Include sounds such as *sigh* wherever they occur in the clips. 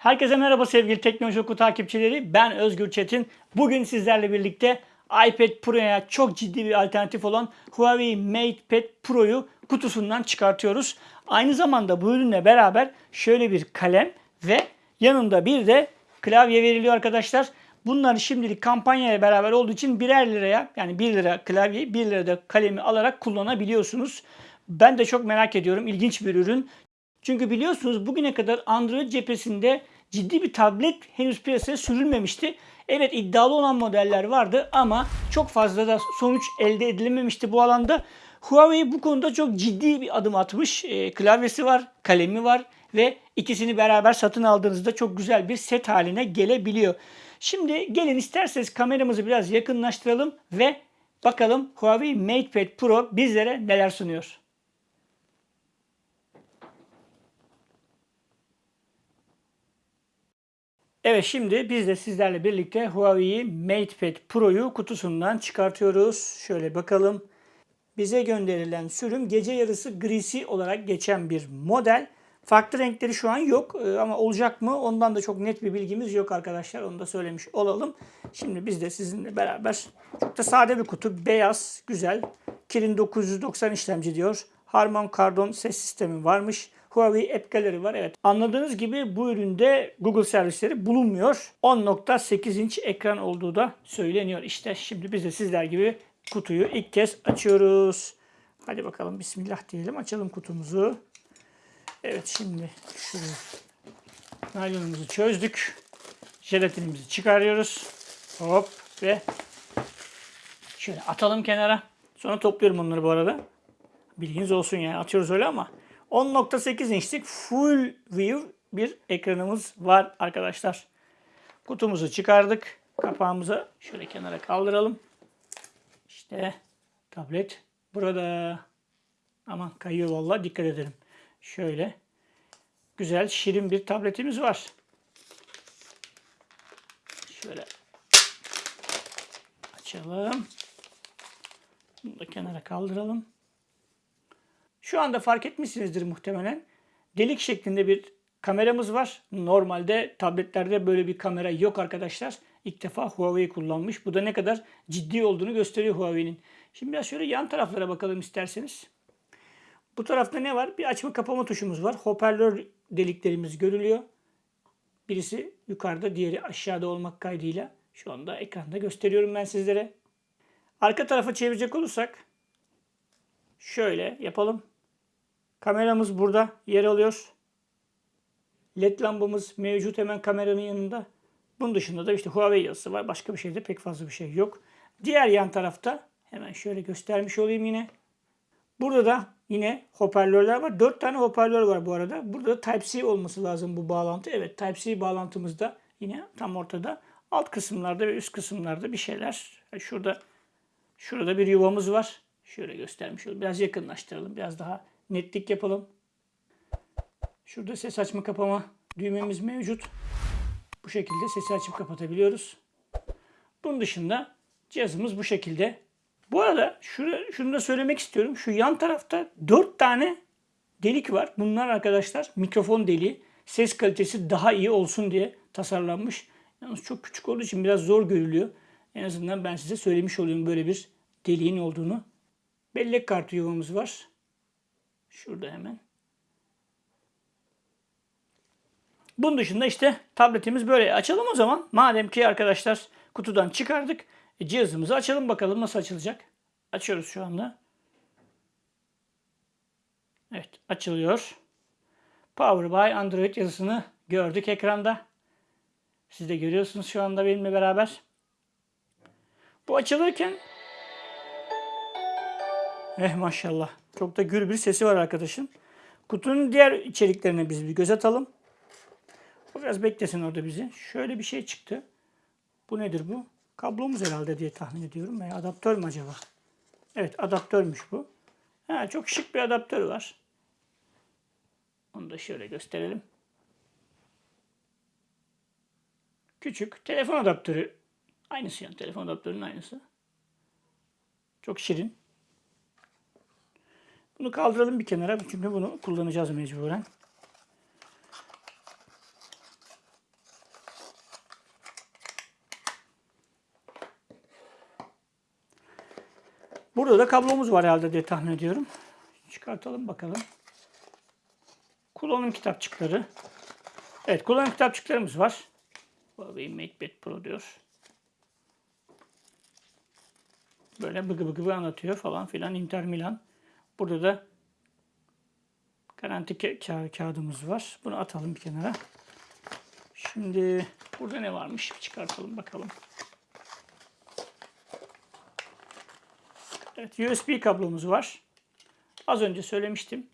Herkese merhaba sevgili Teknoloji Oku takipçileri. Ben Özgür Çetin. Bugün sizlerle birlikte iPad Pro'ya çok ciddi bir alternatif olan Huawei MatePad Pro'yu kutusundan çıkartıyoruz. Aynı zamanda bu ürünle beraber şöyle bir kalem ve yanında bir de klavye veriliyor arkadaşlar. Bunlar şimdilik kampanyaya beraber olduğu için birer liraya yani 1 lira klavyeyi 1 lira da kalemi alarak kullanabiliyorsunuz. Ben de çok merak ediyorum. İlginç bir ürün. Çünkü biliyorsunuz bugüne kadar Android cephesinde ciddi bir tablet henüz piyasaya sürülmemişti. Evet iddialı olan modeller vardı ama çok fazla da sonuç elde edilememişti bu alanda. Huawei bu konuda çok ciddi bir adım atmış. E, klavyesi var, kalemi var ve ikisini beraber satın aldığınızda çok güzel bir set haline gelebiliyor. Şimdi gelin isterseniz kameramızı biraz yakınlaştıralım ve bakalım Huawei MatePad Pro bizlere neler sunuyor. Evet şimdi biz de sizlerle birlikte Huawei MatePad Pro'yu kutusundan çıkartıyoruz. Şöyle bakalım. Bize gönderilen sürüm gece yarısı grisi olarak geçen bir model. Farklı renkleri şu an yok Ee, ama olacak mı ondan da çok net bir bilgimiz yok arkadaşlar. Onu da söylemiş olalım. Şimdi biz de sizinle beraber çok da sade bir kutu. Beyaz, güzel. Kirin 990 işlemci diyor. Harman Kardon ses sistemi varmış. Huawei App var. Evet. Anladığınız gibi bu üründe Google servisleri bulunmuyor. 10.8 inç ekran olduğu da söyleniyor. İşte şimdi biz de sizler gibi kutuyu ilk kez açıyoruz. Hadi bakalım Bismillah diyelim. Açalım kutumuzu. Evet şimdi şu naylonumuzu çözdük. Jelatinimizi çıkarıyoruz. Hop ve şöyle atalım kenara. Sonra topluyorum onları bu arada. Bilginiz olsun yani atıyoruz öyle ama 10.8 inçlik full view bir ekranımız var arkadaşlar. Kutumuzu çıkardık. Kapağımızı şöyle kenara kaldıralım. İşte tablet burada. Aman kayıyor vallahi dikkat edelim. Şöyle güzel şirin bir tabletimiz var. Şöyle açalım. Bunu da kenara kaldıralım. Şu anda fark etmişsinizdir muhtemelen. Delik şeklinde bir kameramız var. Normalde tabletlerde böyle bir kamera yok arkadaşlar. İlk defa Huawei kullanmış. Bu da ne kadar ciddi olduğunu gösteriyor Huawei'nin. Şimdi biraz şöyle yan taraflara bakalım isterseniz. Bu tarafta ne var? Bir açma kapama tuşumuz var. Hoparlör deliklerimiz görülüyor. Birisi yukarıda, diğeri aşağıda olmak kaydıyla şu anda ekranda gösteriyorum ben sizlere. Arka tarafa çevirecek olursak şöyle yapalım. Kameramız burada yer alıyor. LED lambamız mevcut hemen kameranın yanında. Bunun dışında da işte Huawei yazısı var. Başka bir şeyde pek fazla bir şey yok. Diğer yan tarafta hemen şöyle göstermiş olayım yine. Burada da yine hoparlörler var. 4 tane hoparlör var bu arada. Burada da Type-C olması lazım bu bağlantı. Evet Type-C bağlantımız da yine tam ortada. Alt kısımlarda ve üst kısımlarda bir şeyler. Şurada şurada bir yuvamız var. Şöyle göstermiş olayım. Biraz yakınlaştıralım. Biraz daha netlik yapalım. Şurada ses açma kapama düğmemiz mevcut. Bu şekilde sesi açıp kapatabiliyoruz. Bunun dışında cihazımız bu şekilde. Bu arada şunu, şunu da söylemek istiyorum. Şu yan tarafta 4 tane delik var. Bunlar arkadaşlar mikrofon deliği. Ses kalitesi daha iyi olsun diye tasarlanmış. Yalnız çok küçük olduğu için biraz zor görülüyor. En azından ben size söylemiş olayım böyle bir deliğin olduğunu. Bellek kartı yuvamız var. Şurada hemen. Bunun dışında işte tabletimiz böyle. Açalım o zaman. Madem ki arkadaşlar kutudan çıkardık. E, cihazımızı açalım bakalım nasıl açılacak. Açıyoruz şu anda. Evet açılıyor. Power by Android yazısını gördük ekranda. Siz de görüyorsunuz şu anda benimle beraber. Bu açılırken Eh maşallah. Çok da gür bir sesi var arkadaşın. Kutunun diğer içeriklerine biz bir göz atalım. Biraz beklesin orada bizi. Şöyle bir şey çıktı. Bu nedir bu? Kablomuz herhalde diye tahmin ediyorum. Veya adaptör mü acaba? Evet adaptörmüş bu. Ha, çok şık bir adaptör var. Onu da şöyle gösterelim. Küçük telefon adaptörü. Aynısı yani telefon adaptörünün aynısı. Çok şirin. Bunu kaldıralım bir kenara çünkü bunu kullanacağız mecburen. Burada da kablomuz var herhalde diye tahmin ediyorum. Çıkartalım bakalım. Kullanım kitapçıkları. Evet kullanım kitapçıklarımız var. Huawei MatePad Pro diyor. Böyle bıgı bıgı anlatıyor falan filan. Inter Milan. Burada da garanti ka- ka- kağıdımız var. Bunu atalım bir kenara. Şimdi burada ne varmış? Bir çıkartalım bakalım. Evet, USB kablomuz var. Az önce söylemiştim.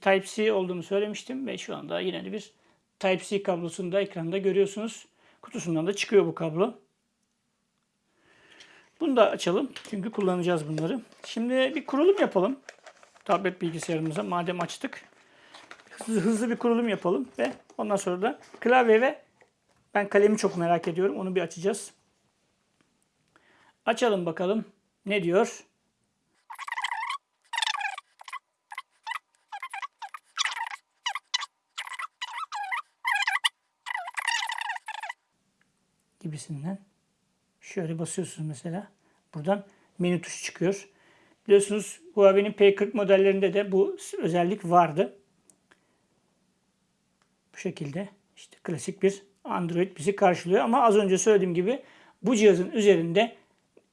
Type-C olduğunu söylemiştim ve şu anda yine de bir Type-C kablosunu da ekranda görüyorsunuz. Kutusundan da çıkıyor bu kablo. Bunu da açalım. Çünkü kullanacağız bunları. Şimdi bir kurulum yapalım. Tablet bilgisayarımıza madem açtık. Hızlı, hızlı bir kurulum yapalım ve ondan sonra da klavye ve ben kalemi çok merak ediyorum. Onu bir açacağız. Açalım bakalım. Ne diyor? gibisinden. Şöyle basıyorsunuz mesela. Buradan menü tuşu çıkıyor. Biliyorsunuz Huawei'nin P40 modellerinde de bu özellik vardı. Bu şekilde işte klasik bir Android bizi karşılıyor. Ama az önce söylediğim gibi bu cihazın üzerinde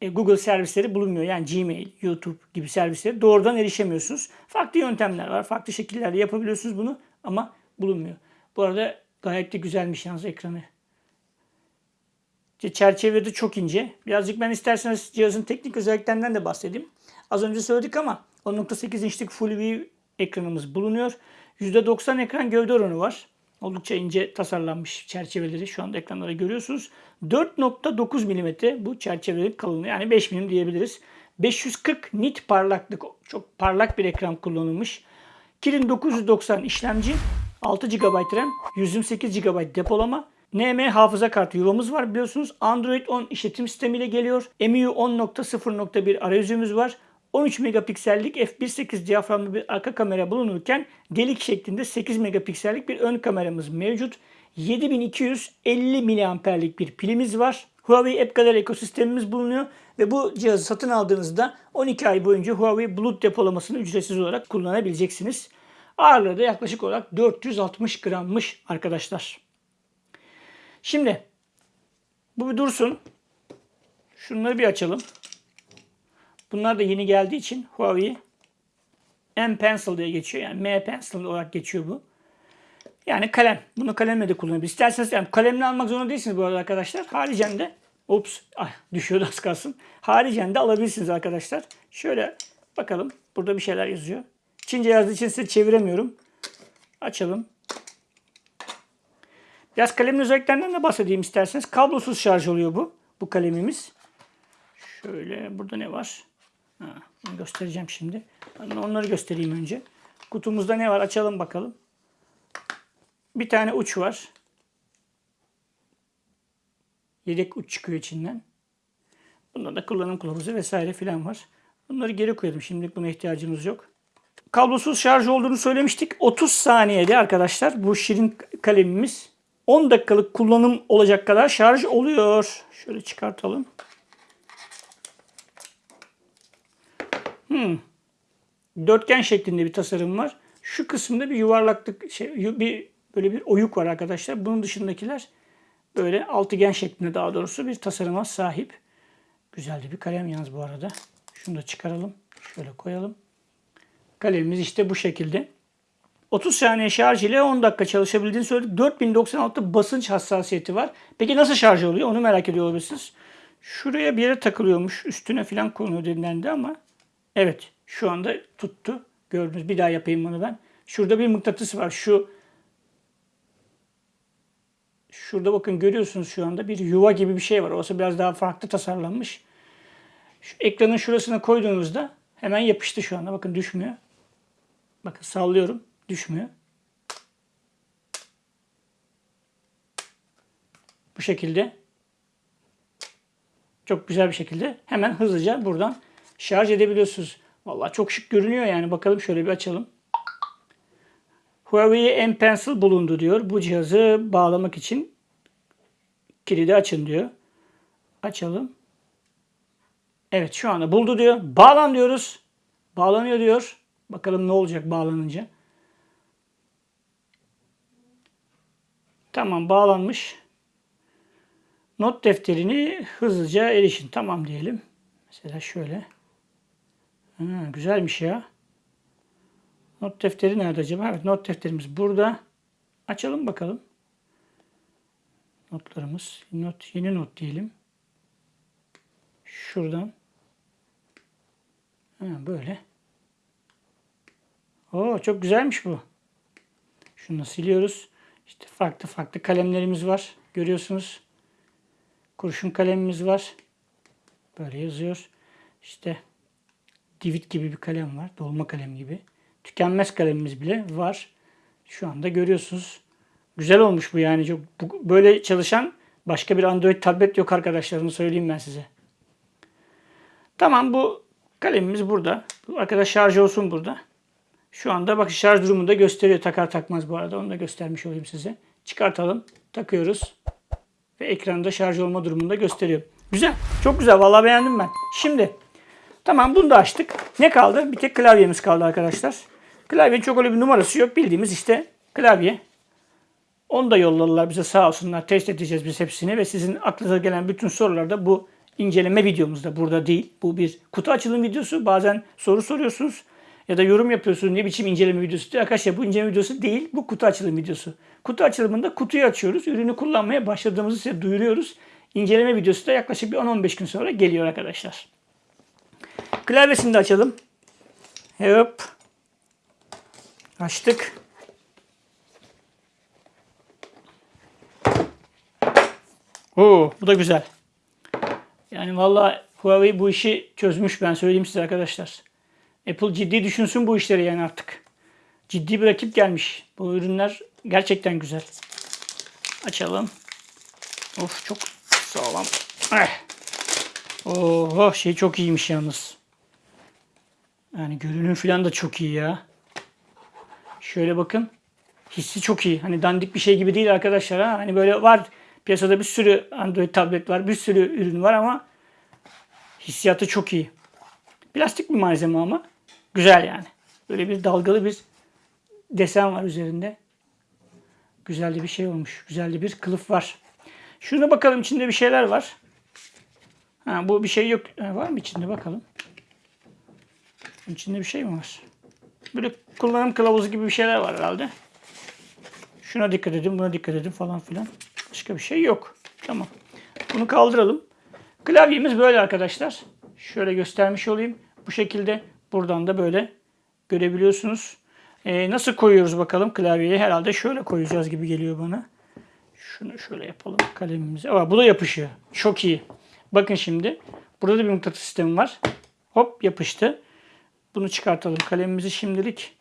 e, Google servisleri bulunmuyor. Yani Gmail, YouTube gibi servisleri doğrudan erişemiyorsunuz. Farklı yöntemler var. Farklı şekillerle yapabiliyorsunuz bunu ama bulunmuyor. Bu arada gayet de güzelmiş yalnız ekranı. Çerçevede çok ince. Birazcık ben isterseniz cihazın teknik özelliklerinden de bahsedeyim. Az önce söyledik ama 10.8 inçlik Full View ekranımız bulunuyor. %90 ekran gövde oranı var. Oldukça ince tasarlanmış çerçeveleri şu anda ekranlara görüyorsunuz. 4.9 mm bu çerçevelerin kalınlığı yani 5 mm diyebiliriz. 540 nit parlaklık çok parlak bir ekran kullanılmış. Kirin 990 işlemci, 6 GB RAM, 128 GB depolama, NM hafıza kartı yuvamız var biliyorsunuz. Android 10 işletim sistemiyle geliyor. MIUI 10.0.1 arayüzümüz var. 13 megapiksellik f1.8 diyaframlı bir arka kamera bulunurken delik şeklinde 8 megapiksellik bir ön kameramız mevcut. 7250 miliamperlik bir pilimiz var. Huawei App Gallery ekosistemimiz bulunuyor ve bu cihazı satın aldığınızda 12 ay boyunca Huawei Bulut depolamasını ücretsiz olarak kullanabileceksiniz. Ağırlığı da yaklaşık olarak 460 grammış arkadaşlar. Şimdi bu bir dursun. Şunları bir açalım. Bunlar da yeni geldiği için Huawei M Pencil diye geçiyor. Yani M Pencil olarak geçiyor bu. Yani kalem. Bunu kalemle de kullanabilirsiniz. İsterseniz yani kalemle almak zorunda değilsiniz bu arada arkadaşlar. Haricen de Ups, ay, *laughs* düşüyordu az kalsın. Haricen de alabilirsiniz arkadaşlar. Şöyle bakalım. Burada bir şeyler yazıyor. Çince yazdığı için size çeviremiyorum. Açalım. Biraz kalemin özelliklerinden de bahsedeyim isterseniz. Kablosuz şarj oluyor bu. Bu kalemimiz. Şöyle burada ne var? Ha, göstereceğim şimdi. Onları göstereyim önce. Kutumuzda ne var? Açalım bakalım. Bir tane uç var. Yedek uç çıkıyor içinden. Bunda da kullanım kılavuzu vesaire filan var. Bunları geri koyalım. Şimdilik buna ihtiyacımız yok. Kablosuz şarj olduğunu söylemiştik. 30 saniyede arkadaşlar bu şirin kalemimiz 10 dakikalık kullanım olacak kadar şarj oluyor. Şöyle çıkartalım. Hmm. Dörtgen şeklinde bir tasarım var. Şu kısımda bir yuvarlaklık, şey, bir böyle bir oyuk var arkadaşlar. Bunun dışındakiler böyle altıgen şeklinde daha doğrusu bir tasarıma sahip. Güzel de bir kalem yalnız bu arada. Şunu da çıkaralım. Şöyle koyalım. Kalemimiz işte bu şekilde. 30 saniye şarj ile 10 dakika çalışabildiğini söyledik. 4096 basınç hassasiyeti var. Peki nasıl şarj oluyor? Onu merak ediyor olabilirsiniz. Şuraya bir yere takılıyormuş. Üstüne falan konuyor denilendi ama evet şu anda tuttu. Gördünüz. Bir daha yapayım bunu ben. Şurada bir mıknatıs var. Şu Şurada bakın görüyorsunuz şu anda bir yuva gibi bir şey var. Orası biraz daha farklı tasarlanmış. Şu ekranın şurasına koyduğunuzda hemen yapıştı şu anda. Bakın düşmüyor. Bakın sallıyorum. Düşmüyor. Bu şekilde çok güzel bir şekilde hemen hızlıca buradan şarj edebiliyorsunuz. Vallahi çok şık görünüyor yani. Bakalım şöyle bir açalım. Huawei M Pencil bulundu diyor. Bu cihazı bağlamak için kilidi açın diyor. Açalım. Evet şu anda buldu diyor. Bağlan diyoruz. Bağlanıyor diyor. Bakalım ne olacak bağlanınca. Tamam bağlanmış. Not defterini hızlıca erişin. Tamam diyelim. Mesela şöyle. Ha, güzelmiş ya. Not defteri nerede acaba? Evet not defterimiz burada. Açalım bakalım. Notlarımız. Not, yeni not diyelim. Şuradan. Ha, böyle. Oo çok güzelmiş bu. Şunu siliyoruz. İşte farklı farklı kalemlerimiz var. Görüyorsunuz. Kurşun kalemimiz var. Böyle yazıyor. İşte divit gibi bir kalem var. Dolma kalem gibi. Tükenmez kalemimiz bile var. Şu anda görüyorsunuz. Güzel olmuş bu yani. Çok, bu, böyle çalışan başka bir Android tablet yok arkadaşlar. Onu söyleyeyim ben size. Tamam bu kalemimiz burada. Bu arkadaş şarj olsun burada. Şu anda bakın şarj durumunu da gösteriyor. Takar takmaz bu arada. Onu da göstermiş olayım size. Çıkartalım. Takıyoruz. Ve ekranda şarj olma durumunu da gösteriyor. Güzel. Çok güzel. Vallahi beğendim ben. Şimdi tamam bunu da açtık. Ne kaldı? Bir tek klavyemiz kaldı arkadaşlar. Klavyenin çok öyle bir numarası yok. Bildiğimiz işte klavye. Onu da yolladılar bize sağ olsunlar. Test edeceğiz biz hepsini ve sizin aklınıza gelen bütün sorular da bu inceleme videomuzda burada değil. Bu bir kutu açılım videosu. Bazen soru soruyorsunuz ya da yorum yapıyorsunuz ne biçim inceleme videosu diyor. Arkadaşlar bu inceleme videosu değil. Bu kutu açılım videosu. Kutu açılımında kutuyu açıyoruz. Ürünü kullanmaya başladığımızı size duyuruyoruz. İnceleme videosu da yaklaşık bir 10-15 gün sonra geliyor arkadaşlar. Klavyesini de açalım. Hop. Açtık. Oo, bu da güzel. Yani vallahi Huawei bu işi çözmüş ben söyleyeyim size arkadaşlar. Apple ciddi düşünsün bu işleri yani artık. Ciddi bir rakip gelmiş. Bu ürünler gerçekten güzel. Açalım. Of çok sağlam. Eh. Oh şey çok iyiymiş yalnız. Yani görünüm falan da çok iyi ya. Şöyle bakın. Hissi çok iyi. Hani dandik bir şey gibi değil arkadaşlar. Ha? Hani böyle var piyasada bir sürü Android tablet var. Bir sürü ürün var ama hissiyatı çok iyi. Plastik bir malzeme ama güzel yani. Böyle bir dalgalı bir desen var üzerinde. Güzel bir şey olmuş. Güzel bir kılıf var. Şuna bakalım içinde bir şeyler var. Ha, bu bir şey yok. Ha, var mı içinde bakalım. İçinde bir şey mi var? Böyle kullanım kılavuzu gibi bir şeyler var herhalde. Şuna dikkat edin, buna dikkat edin falan filan. Başka bir şey yok. Tamam. Bunu kaldıralım. Klavyemiz böyle arkadaşlar. Şöyle göstermiş olayım. Bu şekilde buradan da böyle görebiliyorsunuz. Ee, nasıl koyuyoruz bakalım klavyeyi? Herhalde şöyle koyacağız gibi geliyor bana. Şunu şöyle yapalım kalemimize. Aa, bu da yapışıyor. Çok iyi. Bakın şimdi. Burada da bir mıknatıs sistemi var. Hop yapıştı. Bunu çıkartalım. Kalemimizi şimdilik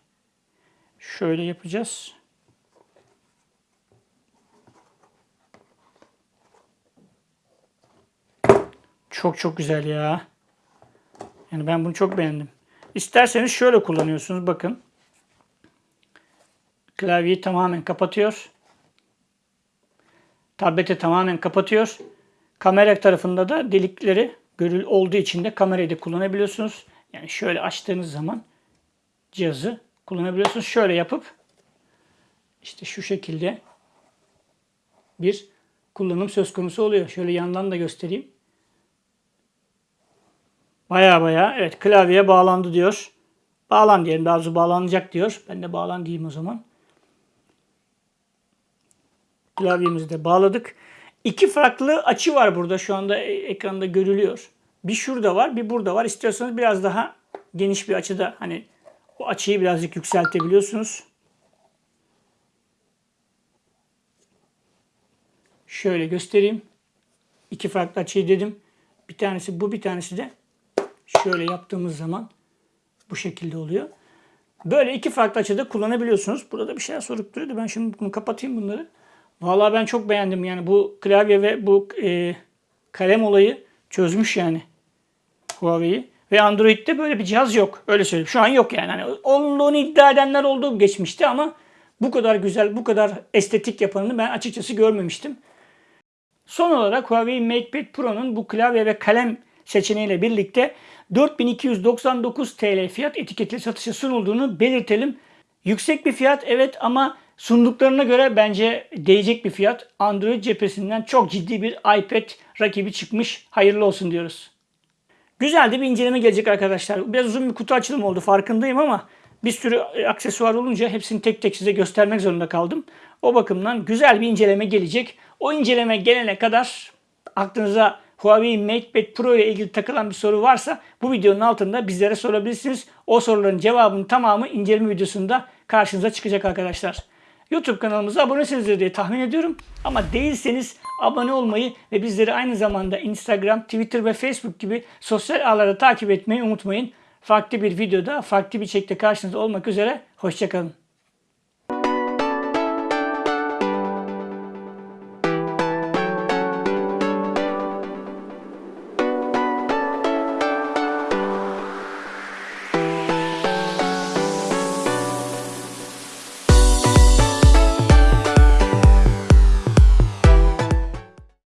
şöyle yapacağız. Çok çok güzel ya. Yani ben bunu çok beğendim. İsterseniz şöyle kullanıyorsunuz. Bakın. Klavyeyi tamamen kapatıyor. Tableti tamamen kapatıyor. Kamera tarafında da delikleri görül olduğu için de kamerayı da kullanabiliyorsunuz. Yani şöyle açtığınız zaman cihazı kullanabiliyorsunuz. Şöyle yapıp işte şu şekilde bir kullanım söz konusu oluyor. Şöyle yandan da göstereyim. Baya baya evet klavyeye bağlandı diyor. Bağlan diyelim. Daha doğrusu bağlanacak diyor. Ben de bağlan diyeyim o zaman. Klavyemizi de bağladık. İki farklı açı var burada şu anda e- ekranda görülüyor. Bir şurada var, bir burada var. İstiyorsanız biraz daha geniş bir açıda hani o açıyı birazcık yükseltebiliyorsunuz. Şöyle göstereyim. İki farklı açıyı dedim. Bir tanesi bu, bir tanesi de şöyle yaptığımız zaman bu şekilde oluyor. Böyle iki farklı açıda kullanabiliyorsunuz. Burada bir şeyler sorup duruyordu. Ben şimdi bunu kapatayım bunları. Vallahi ben çok beğendim yani bu klavye ve bu e, kalem olayı çözmüş yani Huawei'yi. Ve Android'de böyle bir cihaz yok. Öyle söyleyeyim. Şu an yok yani. Hani olduğunu iddia edenler oldu geçmişti ama bu kadar güzel, bu kadar estetik yapanını ben açıkçası görmemiştim. Son olarak Huawei MatePad Pro'nun bu klavye ve kalem seçeneğiyle birlikte 4299 TL fiyat etiketli satışa sunulduğunu belirtelim. Yüksek bir fiyat evet ama sunduklarına göre bence değecek bir fiyat. Android cephesinden çok ciddi bir iPad rakibi çıkmış. Hayırlı olsun diyoruz. Güzel de bir inceleme gelecek arkadaşlar. Biraz uzun bir kutu açılımı oldu farkındayım ama bir sürü aksesuar olunca hepsini tek tek size göstermek zorunda kaldım. O bakımdan güzel bir inceleme gelecek. O inceleme gelene kadar aklınıza Huawei MatePad Pro ile ilgili takılan bir soru varsa bu videonun altında bizlere sorabilirsiniz. O soruların cevabının tamamı inceleme videosunda karşınıza çıkacak arkadaşlar. YouTube kanalımıza abonesinizdir diye tahmin ediyorum. Ama değilseniz abone olmayı ve bizleri aynı zamanda Instagram, Twitter ve Facebook gibi sosyal ağlarda takip etmeyi unutmayın. Farklı bir videoda, farklı bir çekte karşınızda olmak üzere. Hoşçakalın.